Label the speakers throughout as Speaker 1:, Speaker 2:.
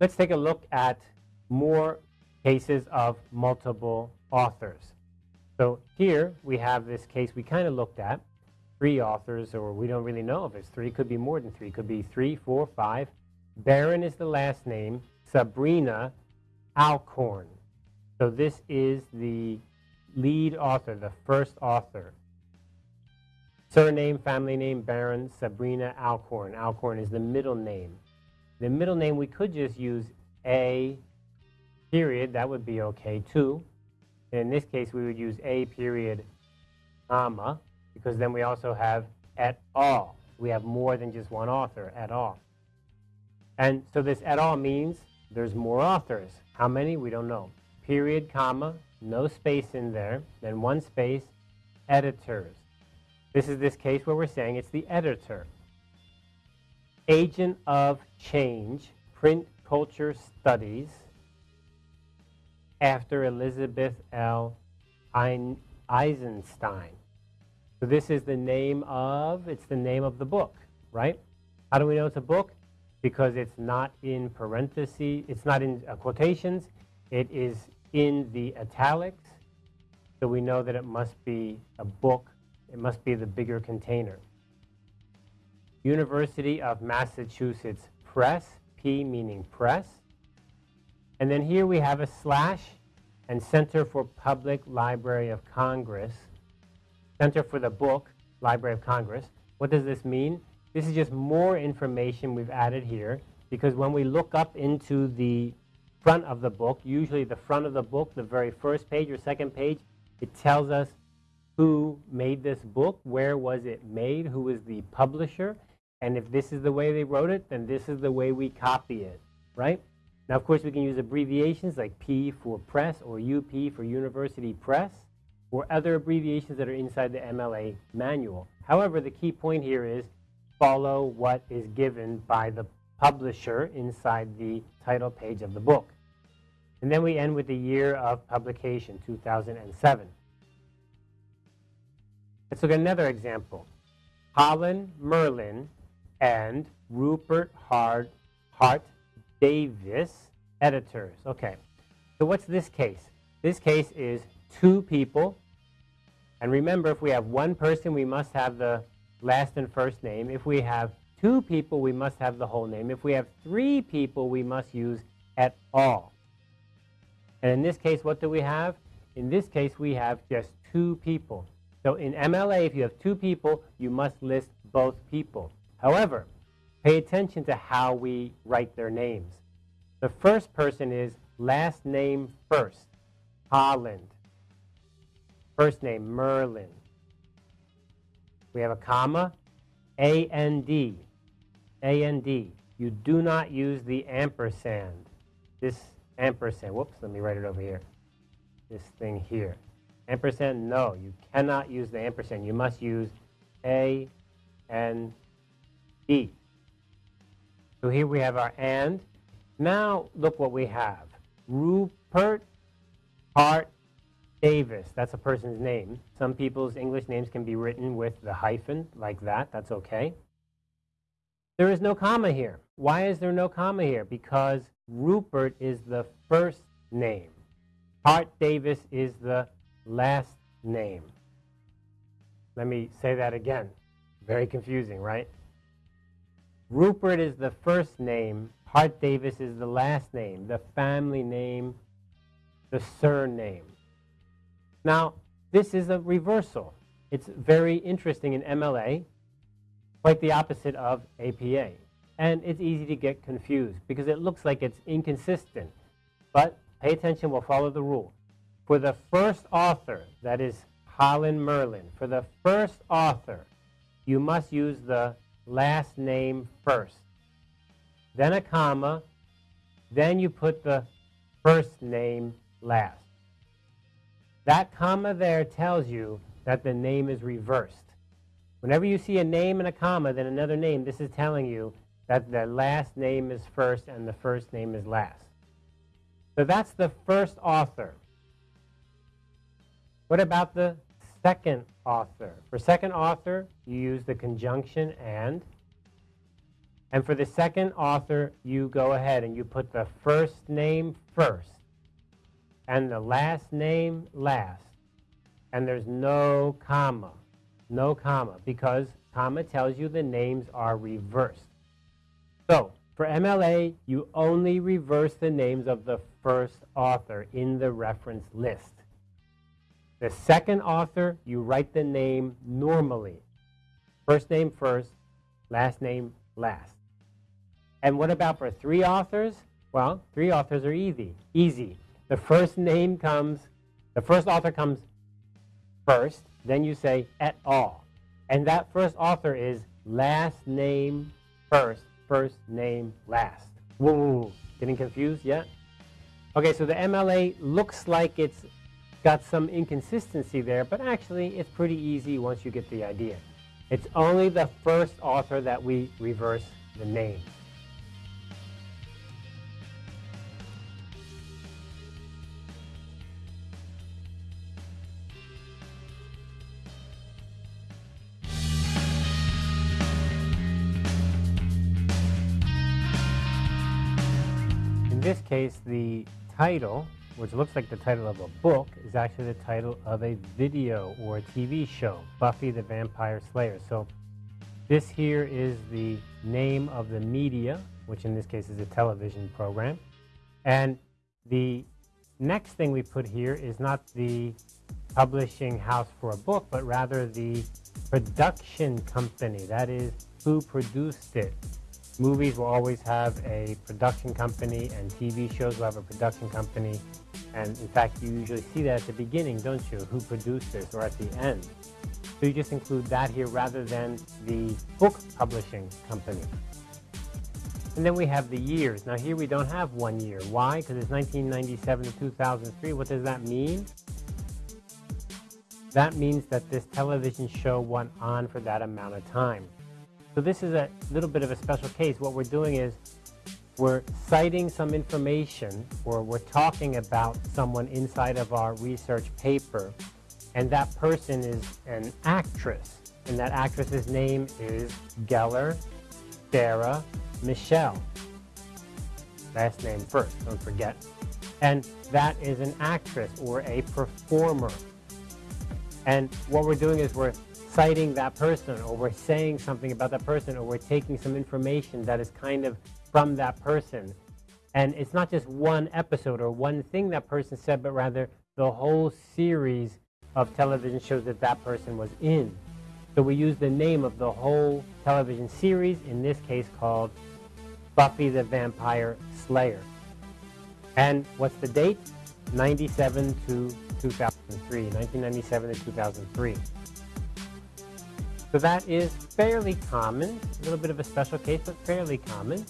Speaker 1: Let's take a look at more cases of multiple authors. So here we have this case we kind of looked at, three authors, or we don't really know if it's three. It could be more than three. It could be three, four, five. Baron is the last name. Sabrina Alcorn. So this is the lead author, the first author. Surname, family name, Baron Sabrina Alcorn. Alcorn is the middle name. The middle name, we could just use A period. That would be okay, too. And in this case, we would use A period, comma, because then we also have et al. We have more than just one author, et al. And so this et al means there's more authors. How many? We don't know. Period, comma, no space in there, then one space, editors. This is this case where we're saying it's the editor. Agent of Change, Print Culture Studies, after Elizabeth L. Eisenstein. So this is the name of, it's the name of the book, right? How do we know it's a book? Because it's not in parentheses, it's not in uh, quotations, it is in the italics. So we know that it must be a book, it must be the bigger container. University of Massachusetts Press, P meaning press. And then here we have a slash and Center for Public Library of Congress. Center for the Book, Library of Congress. What does this mean? This is just more information we've added here because when we look up into the front of the book, usually the front of the book, the very first page or second page, it tells us who made this book, where was it made, who was the publisher, and if this is the way they wrote it, then this is the way we copy it, right? Now, of course, we can use abbreviations like P for press or UP for university press or other abbreviations that are inside the MLA manual. However, the key point here is follow what is given by the publisher inside the title page of the book. And then we end with the year of publication, 2007. Let's look at another example. Holland Merlin and Rupert Hart, Hart Davis, editors. Okay, so what's this case? This case is two people. And remember, if we have one person, we must have the last and first name. If we have two people, we must have the whole name. If we have three people, we must use et al. And in this case, what do we have? In this case, we have just two people. So in MLA, if you have two people, you must list both people. However, pay attention to how we write their names. The first person is last name first, Holland. First name, Merlin. We have a comma, A-N-D, A-N-D. You do not use the ampersand. This ampersand, whoops, let me write it over here. This thing here. Ampersand, no, you cannot use the ampersand. You must use A, N, E. So here we have our and. Now look what we have. Rupert Hart Davis. That's a person's name. Some people's English names can be written with the hyphen like that. That's okay. There is no comma here. Why is there no comma here? Because Rupert is the first name. Hart Davis is the last name. Let me say that again. Very confusing, right? Rupert is the first name. Hart Davis is the last name, the family name, the surname. Now, this is a reversal. It's very interesting in MLA, quite the opposite of APA. And it's easy to get confused because it looks like it's inconsistent. But pay attention, we'll follow the rule. For the first author, that is Holland Merlin, for the first author, you must use the last name first, then a comma, then you put the first name last. That comma there tells you that the name is reversed. Whenever you see a name and a comma, then another name, this is telling you that the last name is first and the first name is last. So that's the first author. What about the second author. For second author, you use the conjunction and. And for the second author, you go ahead and you put the first name first and the last name last. And there's no comma, no comma, because comma tells you the names are reversed. So for MLA, you only reverse the names of the first author in the reference list. The second author, you write the name normally. First name first, last name last. And what about for three authors? Well, three authors are easy. Easy. The first name comes, the first author comes first, then you say et al. And that first author is last name first, first name last. Whoa, getting confused yet? Okay, so the MLA looks like it's got some inconsistency there, but actually it's pretty easy once you get the idea. It's only the first author that we reverse the name. Case, the title, which looks like the title of a book, is actually the title of a video or a TV show, Buffy the Vampire Slayer. So this here is the name of the media, which in this case is a television program. And the next thing we put here is not the publishing house for a book, but rather the production company. That is who produced it movies will always have a production company and TV shows will have a production company. And in fact, you usually see that at the beginning, don't you? Who produced this or at the end. So you just include that here rather than the book publishing company. And then we have the years. Now here we don't have one year. Why? Because it's 1997 to 2003. What does that mean? That means that this television show went on for that amount of time. So this is a little bit of a special case. What we're doing is we're citing some information or we're talking about someone inside of our research paper and that person is an actress and that actress's name is Gellar Sarah Michelle. Last name first, don't forget. And that is an actress or a performer. And what we're doing is we're citing that person or we're saying something about that person or we're taking some information that is kind of from that person. And it's not just one episode or one thing that person said, but rather the whole series of television shows that that person was in. So we use the name of the whole television series, in this case called Buffy the Vampire Slayer. And what's the date? 97 to 2003, 1997 to 2003. So that is fairly common, a little bit of a special case, but fairly common.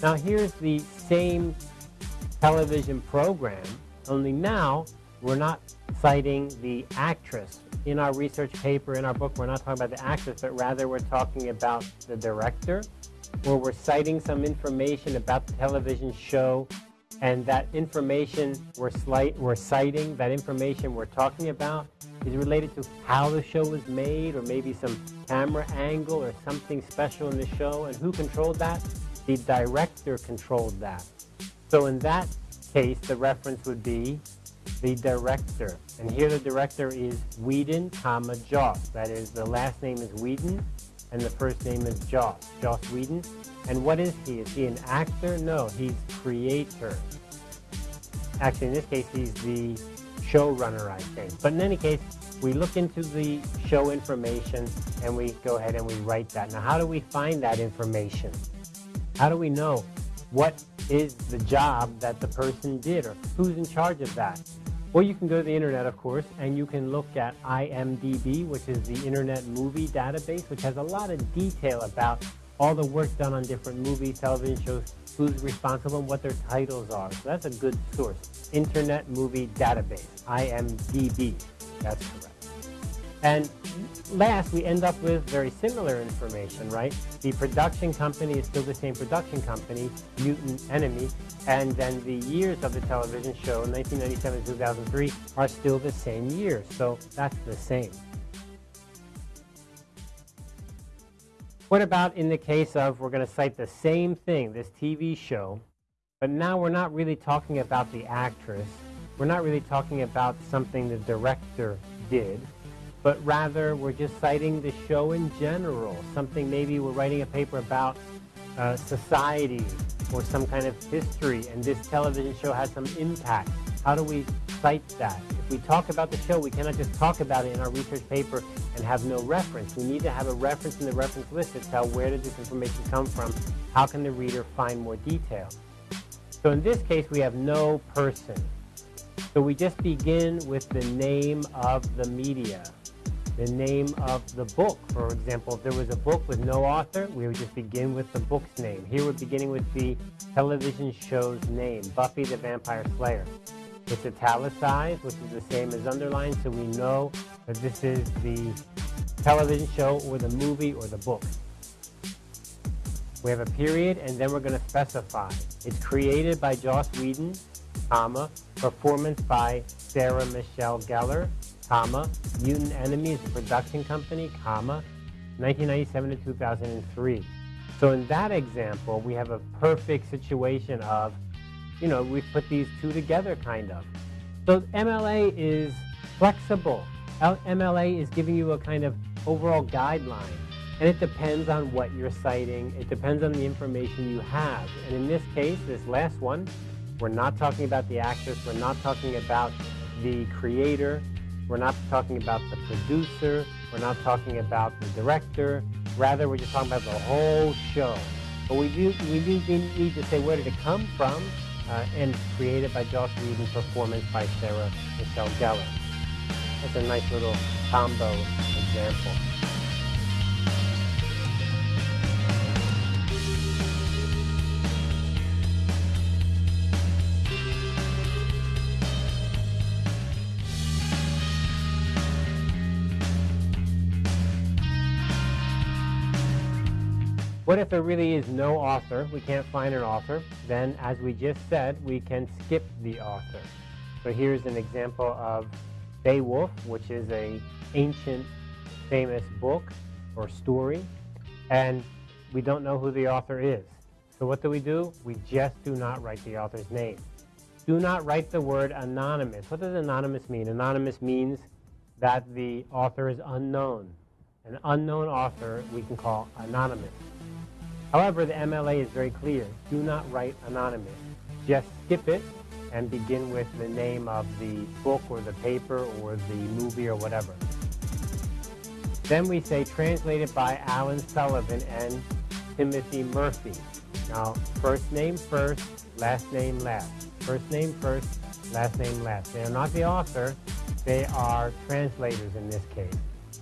Speaker 1: Now here's the same television program, only now we're not citing the actress. In our research paper, in our book, we're not talking about the actress, but rather we're talking about the director, where we're citing some information about the television show, and that information we're, we're citing, that information we're talking about, is related to how the show was made or maybe some camera angle or something special in the show. And who controlled that? The director controlled that. So in that case, the reference would be the director. And here the director is Whedon, comma, Joss. That is, the last name is Whedon and the first name is Joss, Joss Whedon. And what is he? Is he an actor? No, he's creator. Actually, in this case, he's the showrunner, I think. But in any case, we look into the show information and we go ahead and we write that. Now, how do we find that information? How do we know what is the job that the person did or who's in charge of that? Well, you can go to the internet, of course, and you can look at IMDb, which is the Internet Movie Database, which has a lot of detail about all the work done on different movies, television shows, who's responsible, and what their titles are. So that's a good source. Internet Movie Database, IMDb. That's correct. And last, we end up with very similar information, right? The production company is still the same production company, Mutant Enemy, and then the years of the television show, 1997 to 2003, are still the same years. So that's the same. What about in the case of we're going to cite the same thing, this TV show, but now we're not really talking about the actress. We're not really talking about something the director did but rather we're just citing the show in general, something maybe we're writing a paper about uh, society or some kind of history, and this television show has some impact. How do we cite that? If we talk about the show, we cannot just talk about it in our research paper and have no reference. We need to have a reference in the reference list to tell where did this information come from, how can the reader find more detail. So in this case, we have no person. So we just begin with the name of the media the name of the book. For example, if there was a book with no author, we would just begin with the book's name. Here we're beginning with the television show's name, Buffy the Vampire Slayer. It's italicized, which is the same as underlined, so we know that this is the television show or the movie or the book. We have a period, and then we're going to specify. It's created by Joss Whedon, comma, performance by Sarah Michelle Gellar, comma, Mutant Enemy is a production company, comma, 1997 to 2003. So in that example, we have a perfect situation of, you know, we put these two together kind of. So MLA is flexible. MLA is giving you a kind of overall guideline. And it depends on what you're citing. It depends on the information you have. And in this case, this last one, we're not talking about the actress. We're not talking about the creator. We're not talking about the producer. We're not talking about the director. Rather, we're just talking about the whole show. But we do, we do need to say where did it come from, uh, and created by Joss Whedon and performance by Sarah Michelle Gellar. That's a nice little combo example. What if there really is no author? We can't find an author. Then, as we just said, we can skip the author. So here's an example of Beowulf, which is a ancient famous book or story, and we don't know who the author is. So what do we do? We just do not write the author's name. Do not write the word anonymous. What does anonymous mean? Anonymous means that the author is unknown. An unknown author we can call anonymous. However, the MLA is very clear. Do not write anonymous. Just skip it and begin with the name of the book or the paper or the movie or whatever. Then we say translated by Alan Sullivan and Timothy Murphy. Now, first name first, last name last. First name first, last name last. They are not the author, they are translators in this case.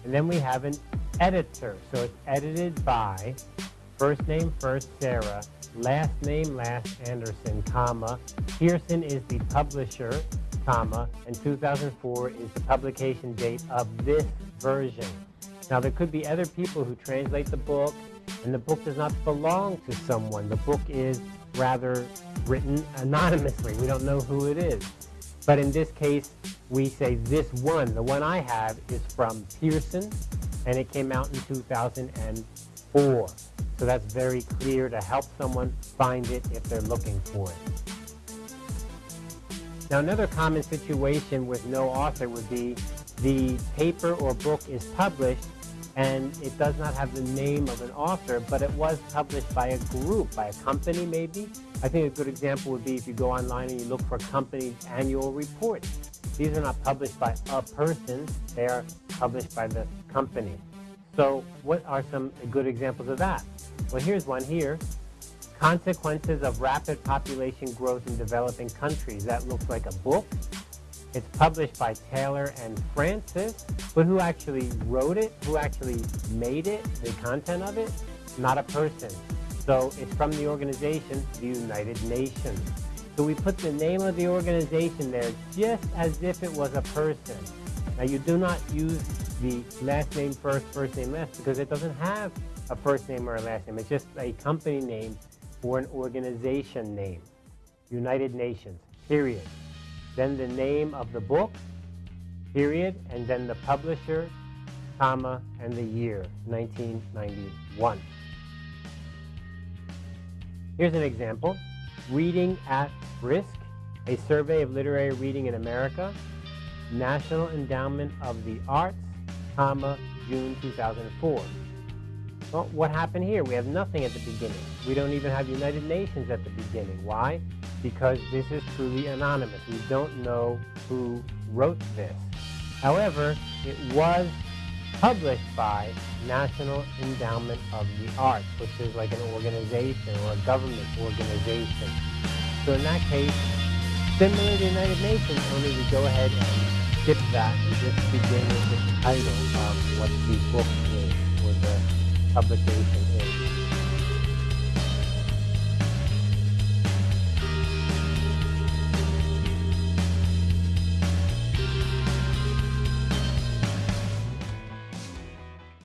Speaker 1: And then we have an editor. So it's edited by First name first, Sarah. Last name last, Anderson, comma. Pearson is the publisher, comma. And 2004 is the publication date of this version. Now, there could be other people who translate the book, and the book does not belong to someone. The book is rather written anonymously. We don't know who it is. But in this case, we say this one, the one I have, is from Pearson, and it came out in 2004. So that's very clear to help someone find it if they're looking for it. Now another common situation with no author would be the paper or book is published and it does not have the name of an author, but it was published by a group, by a company maybe. I think a good example would be if you go online and you look for a company's annual report. These are not published by a person, they are published by the company. So what are some good examples of that? Well, here's one here. Consequences of Rapid Population Growth in Developing Countries. That looks like a book. It's published by Taylor and Francis, but who actually wrote it, who actually made it, the content of it? Not a person. So it's from the organization, the United Nations. So we put the name of the organization there just as if it was a person. Now you do not use the last name first, first name last, because it doesn't have a first name or a last name. It's just a company name or an organization name. United Nations, period. Then the name of the book, period, and then the publisher, comma, and the year, 1991. Here's an example. Reading at Risk, a survey of literary reading in America, National Endowment of the Arts, comma, June 2004. Well, what happened here? We have nothing at the beginning. We don't even have United Nations at the beginning. Why? Because this is truly anonymous. We don't know who wrote this. However, it was published by National Endowment of the Arts, which is like an organization or a government organization. So in that case, similar to the United Nations, only we go ahead and skip that and just begin with the title of what the book is or the publication is.